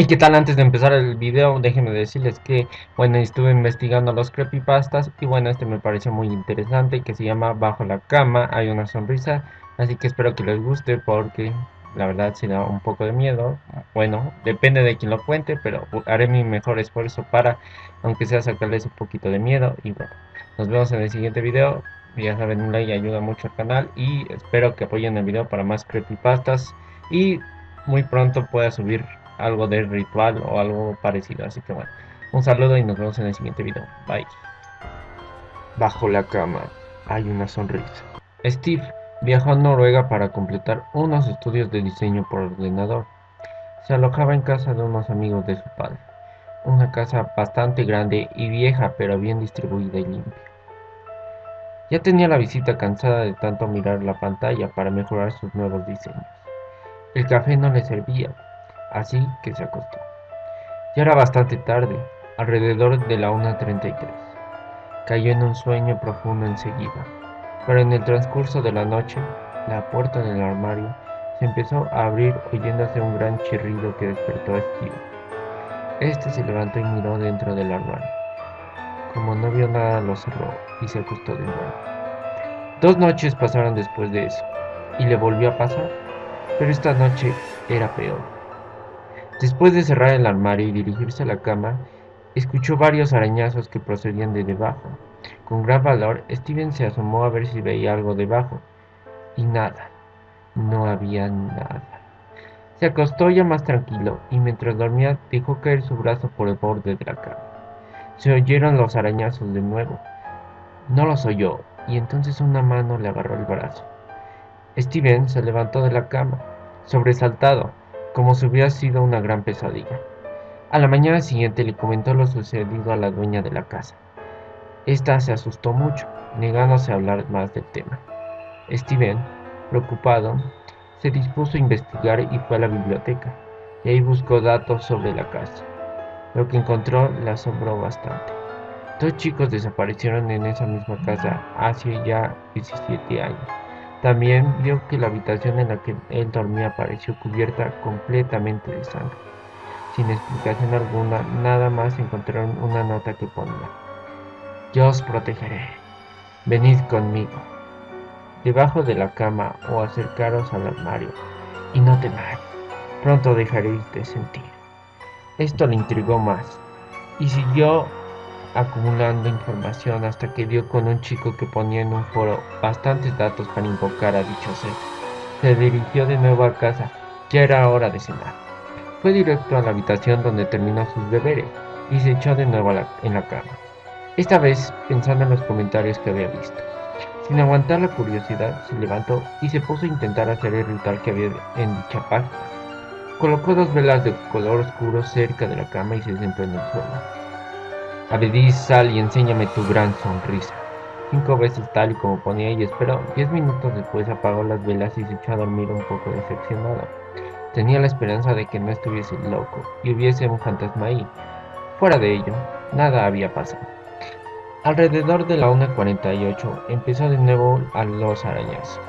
Hey, ¿qué tal? Antes de empezar el video, déjenme decirles que, bueno, estuve investigando los creepypastas y bueno, este me pareció muy interesante que se llama Bajo la cama hay una sonrisa, así que espero que les guste porque la verdad se da un poco de miedo, bueno, depende de quien lo cuente, pero haré mi mejor esfuerzo para, aunque sea sacarles un poquito de miedo y bueno, nos vemos en el siguiente video, ya saben, un like ayuda mucho al canal y espero que apoyen el video para más creepypastas y muy pronto pueda subir algo de ritual o algo parecido. Así que bueno, un saludo y nos vemos en el siguiente video. Bye. Bajo la cama hay una sonrisa. Steve viajó a Noruega para completar unos estudios de diseño por ordenador. Se alojaba en casa de unos amigos de su padre. Una casa bastante grande y vieja pero bien distribuida y limpia. Ya tenía la visita cansada de tanto mirar la pantalla para mejorar sus nuevos diseños. El café no le servía, así que se acostó. Ya era bastante tarde, alrededor de la 1.33. Cayó en un sueño profundo enseguida, pero en el transcurso de la noche, la puerta del armario se empezó a abrir oyéndose un gran chirrido que despertó a Steve. Este se levantó y miró dentro del armario. Como no vio nada, lo cerró y se acostó de nuevo. Dos noches pasaron después de eso, y le volvió a pasar, pero esta noche era peor. Después de cerrar el armario y dirigirse a la cama, escuchó varios arañazos que procedían de debajo. Con gran valor, Steven se asomó a ver si veía algo debajo. Y nada. No había nada. Se acostó ya más tranquilo y mientras dormía dejó caer su brazo por el borde de la cama. Se oyeron los arañazos de nuevo. No los oyó y entonces una mano le agarró el brazo. Steven se levantó de la cama, sobresaltado, como si hubiera sido una gran pesadilla. A la mañana siguiente le comentó lo sucedido a la dueña de la casa. Esta se asustó mucho, negándose a hablar más del tema. Steven, preocupado, se dispuso a investigar y fue a la biblioteca, y ahí buscó datos sobre la casa. Lo que encontró le asombró bastante. Dos chicos desaparecieron en esa misma casa hace ya 17 años. También vio que la habitación en la que él dormía pareció cubierta completamente de sangre. Sin explicación alguna, nada más encontraron una nota que ponía: Yo os protegeré. Venid conmigo. Debajo de la cama o acercaros al armario, y no temáis, pronto dejaréis de sentir. Esto le intrigó más, y siguió acumulando información hasta que dio con un chico que ponía en un foro bastantes datos para invocar a dicho ser. Se dirigió de nuevo a casa, ya era hora de cenar. Fue directo a la habitación donde terminó sus deberes y se echó de nuevo en la cama. Esta vez pensando en los comentarios que había visto. Sin aguantar la curiosidad, se levantó y se puso a intentar hacer el ritual que había en dicha página. Colocó dos velas de color oscuro cerca de la cama y se sentó en el suelo. Abedís, sal y enséñame tu gran sonrisa. Cinco veces tal y como ponía y esperó. Diez minutos después apagó las velas y se echó a dormir un poco decepcionado. Tenía la esperanza de que no estuviese loco y hubiese un fantasma ahí. Fuera de ello, nada había pasado. Alrededor de la 1.48 empezó de nuevo a los arañazos.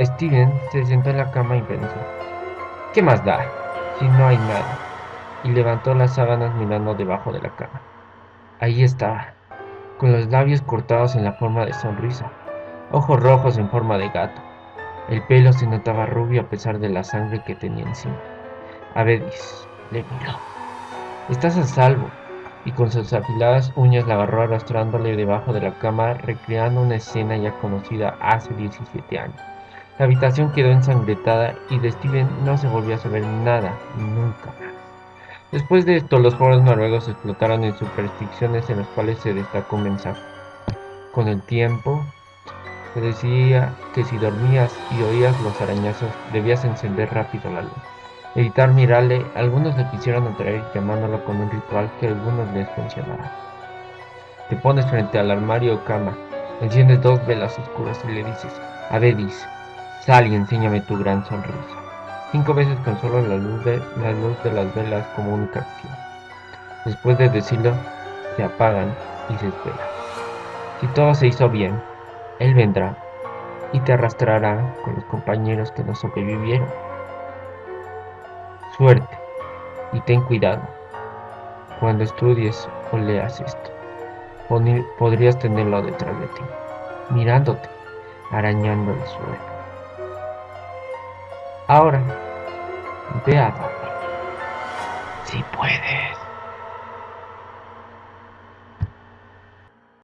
Steven se sentó en la cama y pensó, ¿qué más da si no hay nada? Y levantó las sábanas mirando debajo de la cama. Ahí estaba, con los labios cortados en la forma de sonrisa, ojos rojos en forma de gato. El pelo se notaba rubio a pesar de la sangre que tenía encima. Avedis le miró. Estás a salvo. Y con sus afiladas uñas la agarró arrastrándole debajo de la cama, recreando una escena ya conocida hace 17 años. La habitación quedó ensangrentada y de Steven no se volvió a saber nada, nunca más. Después de esto, los foros noruegos explotaron en supersticiones en las cuales se destacó mensaje. Con el tiempo, se decía que si dormías y oías los arañazos, debías encender rápido la luz. Evitar mirarle, algunos le quisieron atraer llamándolo con un ritual que algunos les funcionaba. Te pones frente al armario o cama, enciendes dos velas oscuras y le dices, Avedis, sal y enséñame tu gran sonrisa cinco veces con solo la luz de, las velas como única acción. Después de decirlo, se apagan y se espera. Si todo se hizo bien, Él vendrá y te arrastrará con los compañeros que no sobrevivieron. Suerte Y ten cuidado. Cuando estudies o leas esto, podrías tenerlo detrás de ti, mirándote, arañando el suelo. Ahora, ve a dormir. Si puedes.